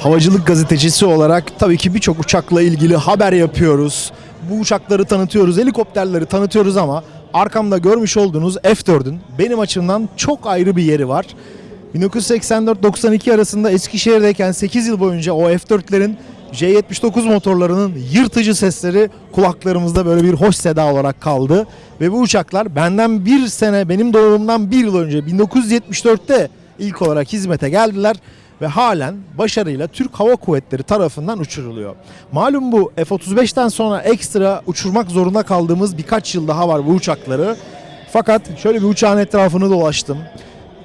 havacılık gazetecisi olarak tabii ki birçok uçakla ilgili haber yapıyoruz. Bu uçakları tanıtıyoruz, helikopterleri tanıtıyoruz ama arkamda görmüş olduğunuz F4'ün benim açımdan çok ayrı bir yeri var. 1984-92 arasında Eskişehir'deyken 8 yıl boyunca o F4'lerin J79 motorlarının yırtıcı sesleri kulaklarımızda böyle bir hoş seda olarak kaldı. Ve bu uçaklar benden bir sene, benim doğumumdan bir yıl önce 1974'te ilk olarak hizmete geldiler ve halen başarıyla Türk Hava Kuvvetleri tarafından uçuruluyor. Malum bu F-35'ten sonra ekstra uçurmak zorunda kaldığımız birkaç yıl daha var bu uçakları. Fakat şöyle bir uçağın etrafını dolaştım.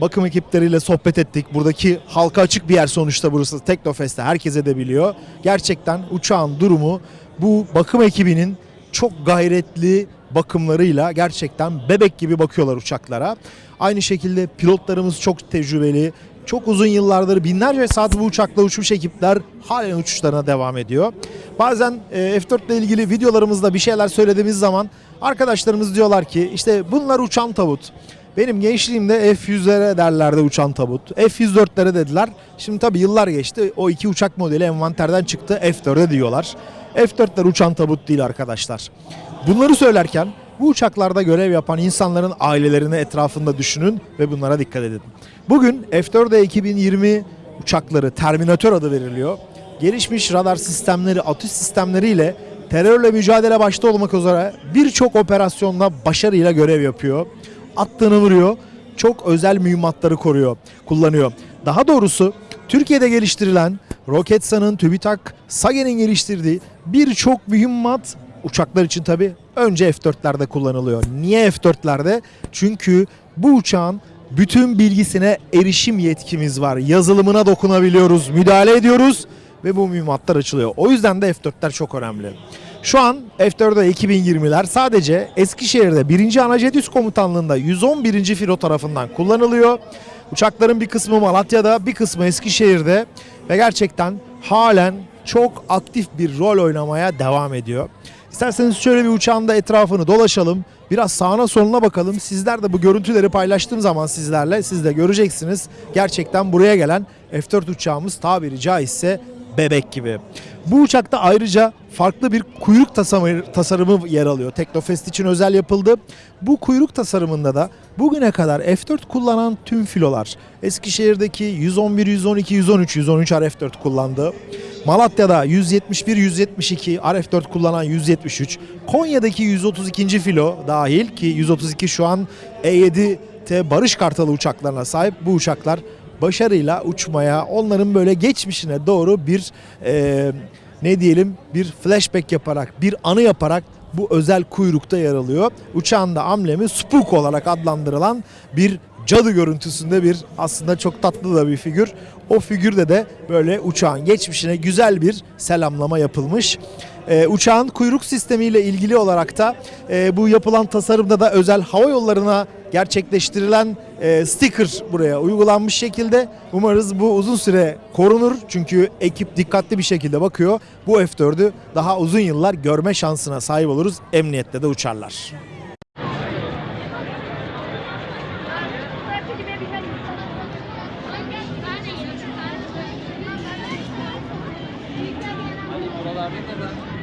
Bakım ekipleriyle sohbet ettik. Buradaki halka açık bir yer sonuçta burası. Teknofest'te herkese de biliyor. Gerçekten uçağın durumu bu bakım ekibinin çok gayretli bakımlarıyla gerçekten bebek gibi bakıyorlar uçaklara. Aynı şekilde pilotlarımız çok tecrübeli. Çok uzun yıllardır binlerce saat bu uçakla uçmuş ekipler halen uçuşlarına devam ediyor. Bazen e, F4 ile ilgili videolarımızda bir şeyler söylediğimiz zaman arkadaşlarımız diyorlar ki işte bunlar uçan tabut. Benim gençliğimde F100'lere derlerdi uçan tabut. F104'lere dediler. Şimdi tabii yıllar geçti. O iki uçak modeli envanterden çıktı. F4'e diyorlar. F4'ler uçan tabut değil arkadaşlar. Bunları söylerken bu uçaklarda görev yapan insanların ailelerini etrafında düşünün ve bunlara dikkat edin. Bugün F4'e 2020 uçakları Terminator adı veriliyor. Gelişmiş radar sistemleri, atış sistemleriyle terörle mücadele başta olmak üzere birçok operasyonda başarıyla görev yapıyor. Attığını vuruyor. Çok özel mühimmatları koruyor, kullanıyor. Daha doğrusu Türkiye'de geliştirilen Roketsan'ın, TÜBİTAK, SAGE'nin geliştirdiği birçok mühimmat uçaklar için tabi önce F4'lerde kullanılıyor. Niye F4'lerde? Çünkü bu uçağın bütün bilgisine erişim yetkimiz var. Yazılımına dokunabiliyoruz, müdahale ediyoruz ve bu mühimmatlar açılıyor. O yüzden de F4'ler çok önemli. Şu an F4'e 2020'ler sadece Eskişehir'de 1. Anajet Üst Komutanlığı'nda 111. Filo tarafından kullanılıyor. Uçakların bir kısmı Malatya'da, bir kısmı Eskişehir'de ve gerçekten halen çok aktif bir rol oynamaya devam ediyor. İsterseniz şöyle bir uçağın da etrafını dolaşalım. Biraz sağına soluna bakalım. Sizler de bu görüntüleri paylaştığım zaman sizlerle siz de göreceksiniz. Gerçekten buraya gelen F4 uçağımız tabiri caizse bebek gibi. Bu uçakta ayrıca farklı bir kuyruk tasarımı, tasarımı yer alıyor. Teknofest için özel yapıldı. Bu kuyruk tasarımında da bugüne kadar F4 kullanan tüm filolar Eskişehir'deki 111, 112, 113, 113 RF4 kullandı. Malatya'da 171, 172 RF4 kullanan 173. Konya'daki 132. filo dahil ki 132 şu an E7T Barış Kartalı uçaklarına sahip. Bu uçaklar başarıyla uçmaya, onların böyle geçmişine doğru bir e, ne diyelim bir flashback yaparak, bir anı yaparak bu özel kuyrukta yer alıyor. Uçağın da amblemi Spook olarak adlandırılan bir cadı görüntüsünde bir aslında çok tatlı da bir figür. O figürde de böyle uçağın geçmişine güzel bir selamlama yapılmış. E, uçağın kuyruk sistemiyle ilgili olarak da e, bu yapılan tasarımda da özel hava yollarına gerçekleştirilen e, sticker buraya uygulanmış şekilde. Umarız bu uzun süre korunur. Çünkü ekip dikkatli bir şekilde bakıyor. Bu F4'ü daha uzun yıllar görme şansına sahip oluruz. Emniyette de uçarlar. Gracias.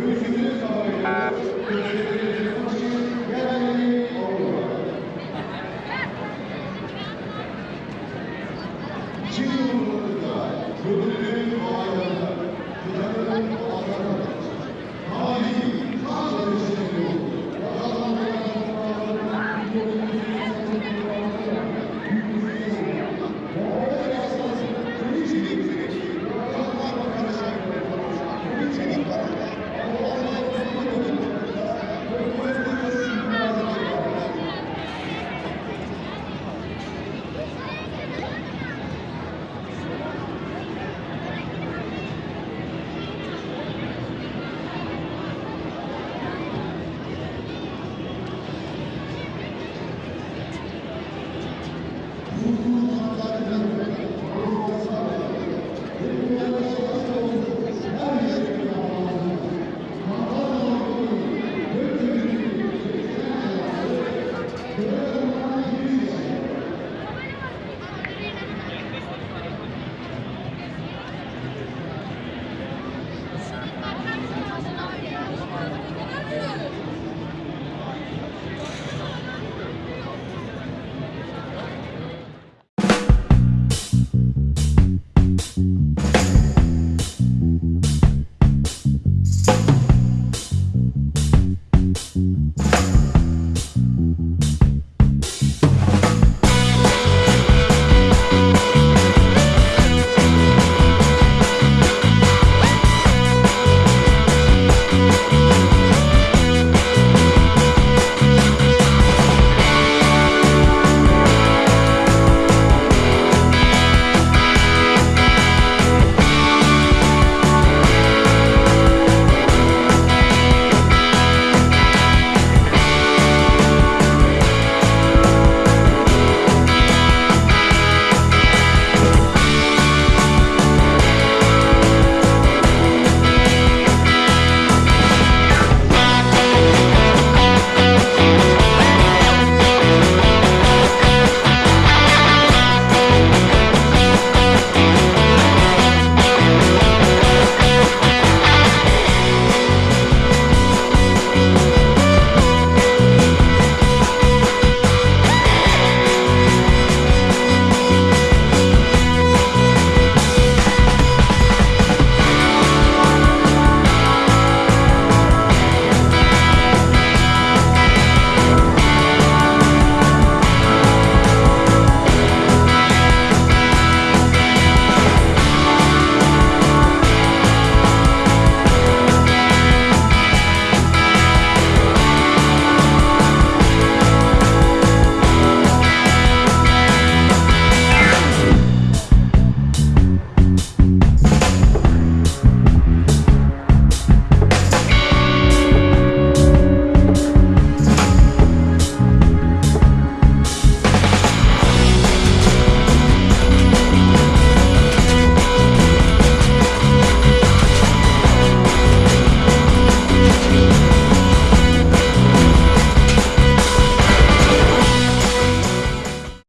Uh,